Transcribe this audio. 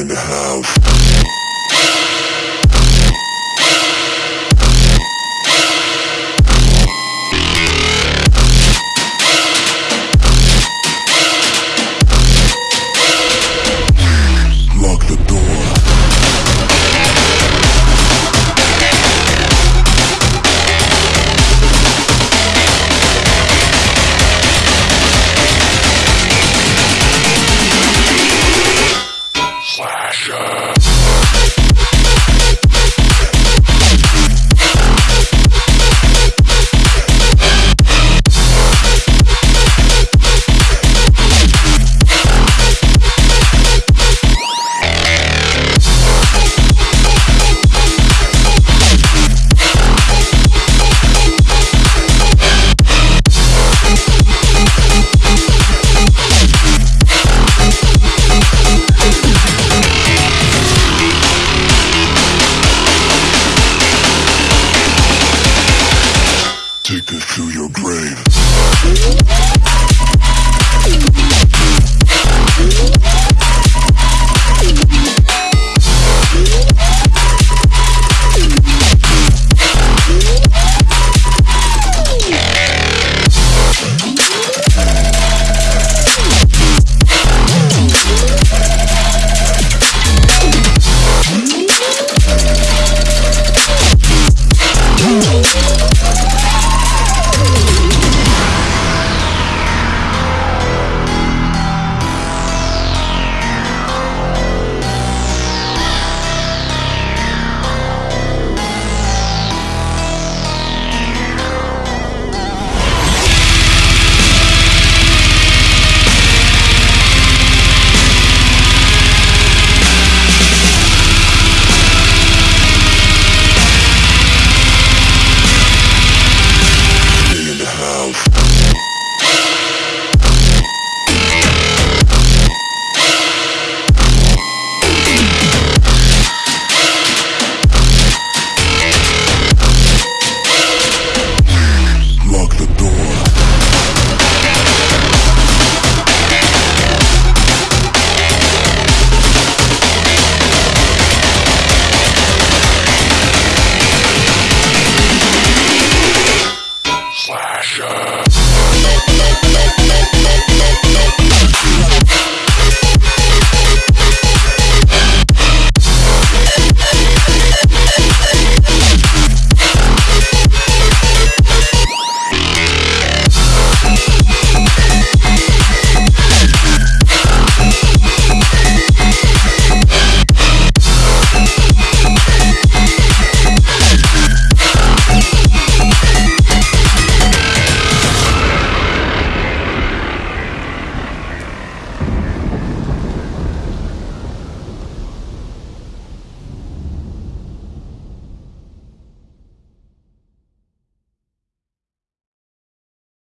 in the house. grave.